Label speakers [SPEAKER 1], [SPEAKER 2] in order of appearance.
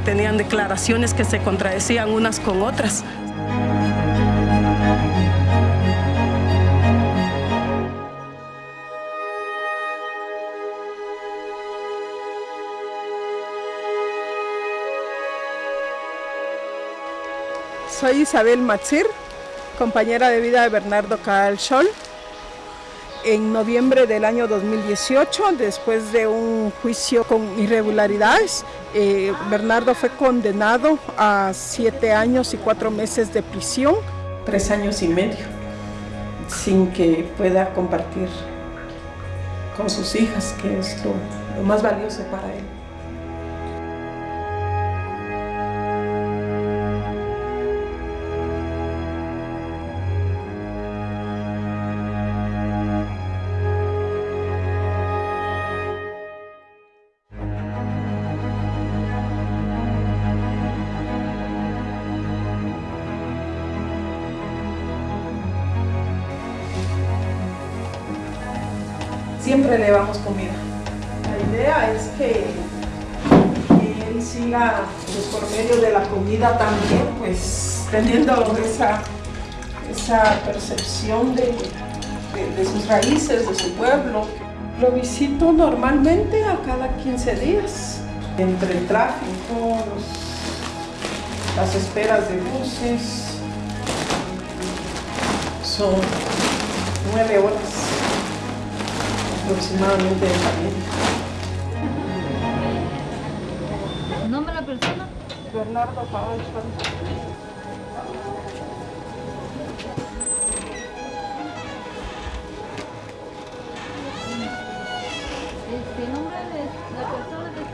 [SPEAKER 1] tenían declaraciones que se contradecían unas con otras.
[SPEAKER 2] Soy Isabel Matzir, compañera de vida de Bernardo Cabal Scholl. En noviembre del año 2018, después de un juicio con irregularidades, eh, Bernardo fue condenado a siete años y cuatro meses de prisión. Tres años y medio, sin que pueda compartir con sus hijas, que es lo, lo más valioso para él. Siempre le damos comida. La idea es que, él siga pues, por medio de la comida también, pues teniendo esa, esa percepción de, de, de sus raíces, de su pueblo. Lo visito normalmente a cada 15 días. Entre el tráfico, los- las esperas de buses, son nueve horas aproximadamente de camino.
[SPEAKER 3] ¿Nombre de la persona?
[SPEAKER 2] Bernardo Cabal
[SPEAKER 3] Este nombre de la persona que está